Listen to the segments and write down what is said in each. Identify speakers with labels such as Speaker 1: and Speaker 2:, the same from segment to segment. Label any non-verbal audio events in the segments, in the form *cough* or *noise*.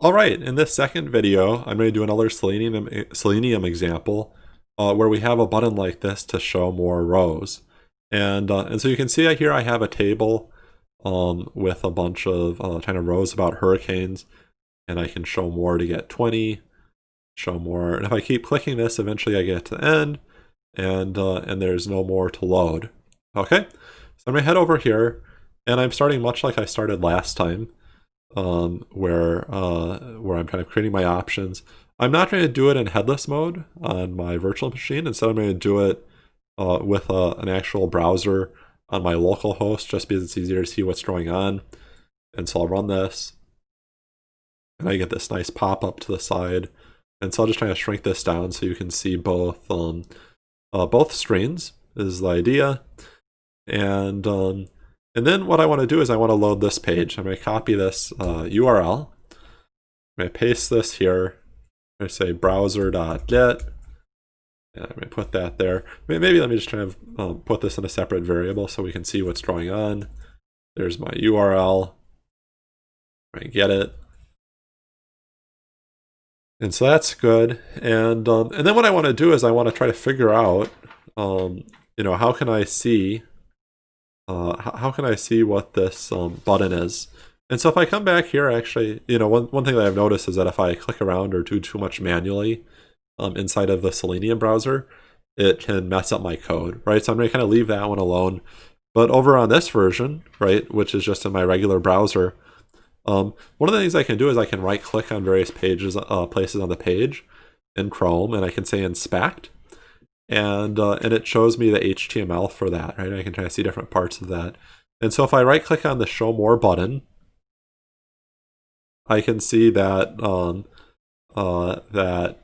Speaker 1: Alright, in this second video, I'm going to do another Selenium, Selenium example uh, where we have a button like this to show more rows. And, uh, and so you can see here I have a table um, with a bunch of uh, kind of rows about hurricanes, and I can show more to get 20, show more, and if I keep clicking this, eventually I get to the end, and, uh, and there's no more to load. Okay, so I'm going to head over here, and I'm starting much like I started last time um, where uh, where I'm kind of creating my options. I'm not going to do it in headless mode on my virtual machine. Instead, I'm going to do it uh, with a, uh, an actual browser on my local host just because it's easier to see what's going on. And so I'll run this and I get this nice pop-up to the side. And so I'll just try to shrink this down so you can see both um, uh, both screens is the idea. And um, and then what I want to do is I want to load this page. I'm going to copy this uh, URL. I'm going to paste this here. I'm going to say browser.get. And I'm going to put that there. Maybe let me just try to um, put this in a separate variable so we can see what's going on. There's my URL. I get it. And so that's good. And um, and then what I want to do is I want to try to figure out, um, you know, how can I see uh, how can I see what this um, button is? And so if I come back here, actually, you know, one, one thing that I've noticed is that if I click around or do too much manually um, inside of the Selenium browser, it can mess up my code, right? So I'm going to kind of leave that one alone. But over on this version, right, which is just in my regular browser, um, one of the things I can do is I can right click on various pages, uh, places on the page in Chrome, and I can say inspect and uh, and it shows me the HTML for that, right? I can try to see different parts of that. And so if I right click on the show more button, I can see that um, uh, that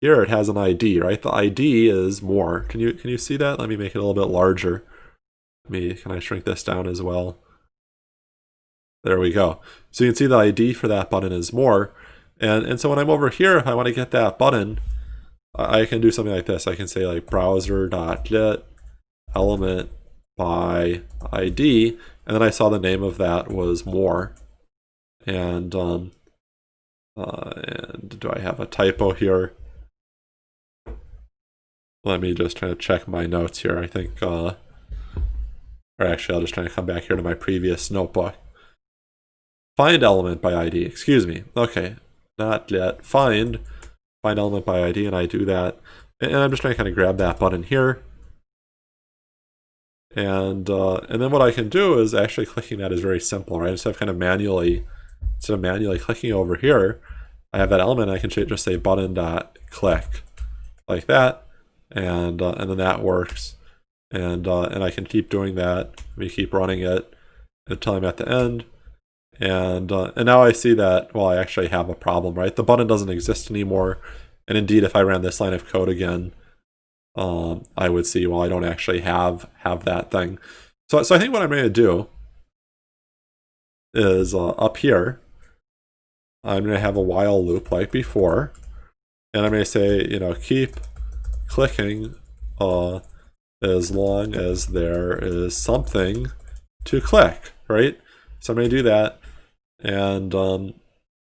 Speaker 1: here it has an ID, right? The ID is more. Can you can you see that? Let me make it a little bit larger. Let me can I shrink this down as well? There we go. So you can see the ID for that button is more. And, and so when I'm over here, if I want to get that button, I can do something like this. I can say like browser.get element by ID, and then I saw the name of that was more. And um, uh, and do I have a typo here? Let me just try to check my notes here. I think, uh, or actually, I'll just try to come back here to my previous notebook. Find element by ID. Excuse me. Okay, not yet. Find find element by ID and I do that. And I'm just trying to kind of grab that button here. And uh, and then what I can do is actually clicking that is very simple, right? Instead of kind of manually, instead of manually clicking over here, I have that element. I can just say button dot click like that, and uh, and then that works. And uh, and I can keep doing that. We keep running it until I'm at the end. And, uh, and now I see that, well, I actually have a problem, right? The button doesn't exist anymore. And indeed, if I ran this line of code again, um, I would see, well, I don't actually have, have that thing. So, so I think what I'm going to do is uh, up here, I'm going to have a while loop like before. And I'm going to say, you know, keep clicking uh, as long as there is something to click, right? So I'm going to do that. And um,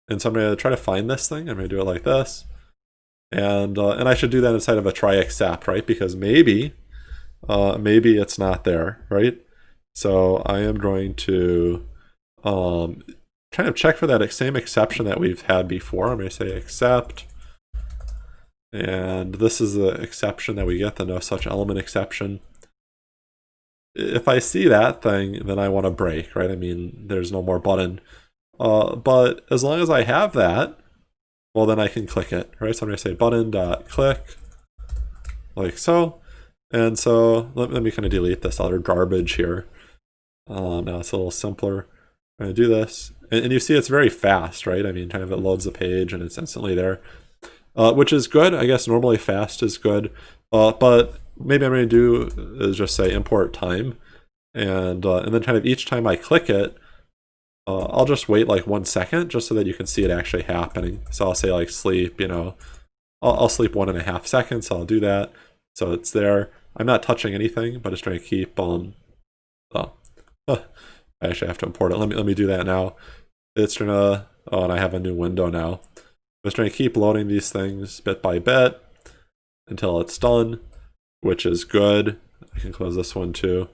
Speaker 1: and so I'm going to try to find this thing. I'm going to do it like this. And uh, and I should do that inside of a try except, right? Because maybe, uh, maybe it's not there, right? So I am going to um, kind of check for that same exception that we've had before. I'm going to say except. And this is the exception that we get, the no such element exception if I see that thing, then I want to break, right? I mean, there's no more button. Uh, but as long as I have that, well, then I can click it, right? So I'm going to say button dot click, like so. And so let, let me kind of delete this other garbage here. Um, now it's a little simpler. I'm going to do this. And, and, you see it's very fast, right? I mean, kind of it loads the page and it's instantly there, uh, which is good. I guess normally fast is good. Uh, but maybe I'm going to do is just say import time. And, uh, and then kind of each time I click it, uh, I'll just wait like one second just so that you can see it actually happening. So I'll say like sleep, you know, I'll, I'll sleep one and a half seconds. So I'll do that. So it's there. I'm not touching anything, but it's trying to keep um, *laughs* oh, I actually have to import it. Let me let me do that now. It's gonna Oh, and I have a new window now. I'm just going to keep loading these things bit by bit until it's done, which is good. I can close this one too.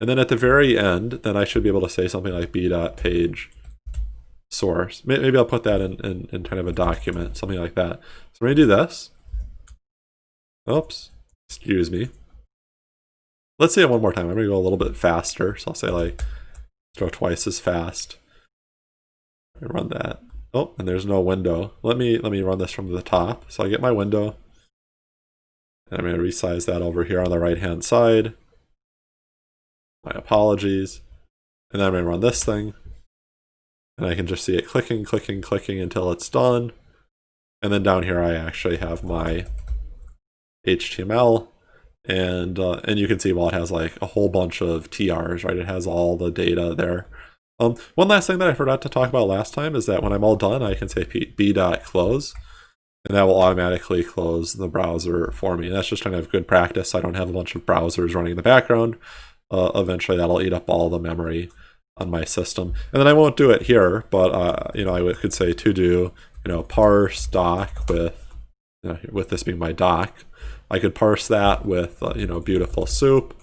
Speaker 1: And then at the very end, then I should be able to say something like b.page source. Maybe I'll put that in, in, in kind of a document, something like that. So I'm going to do this. Oops, excuse me. Let's say it one more time. I'm going to go a little bit faster. So I'll say like, go twice as fast. I Run that. Oh, and there's no window. Let me let me run this from the top. So I get my window. And I'm going to resize that over here on the right hand side. My apologies. And then I'm going to run this thing. And I can just see it clicking, clicking, clicking until it's done. And then down here I actually have my HTML. And uh, and you can see, well, it has like a whole bunch of TRs, right? It has all the data there. Um, one last thing that I forgot to talk about last time is that when I'm all done, I can say b.close, and that will automatically close the browser for me. And that's just kind of good practice. I don't have a bunch of browsers running in the background. Uh, eventually, that'll eat up all the memory on my system. And then I won't do it here, but uh, you know, I could say to do, you know, parse doc with, you know, with this being my doc. I could parse that with, uh, you know, beautiful soup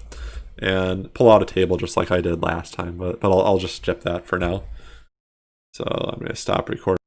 Speaker 1: and pull out a table just like I did last time, but, but I'll, I'll just skip that for now. So I'm going to stop recording.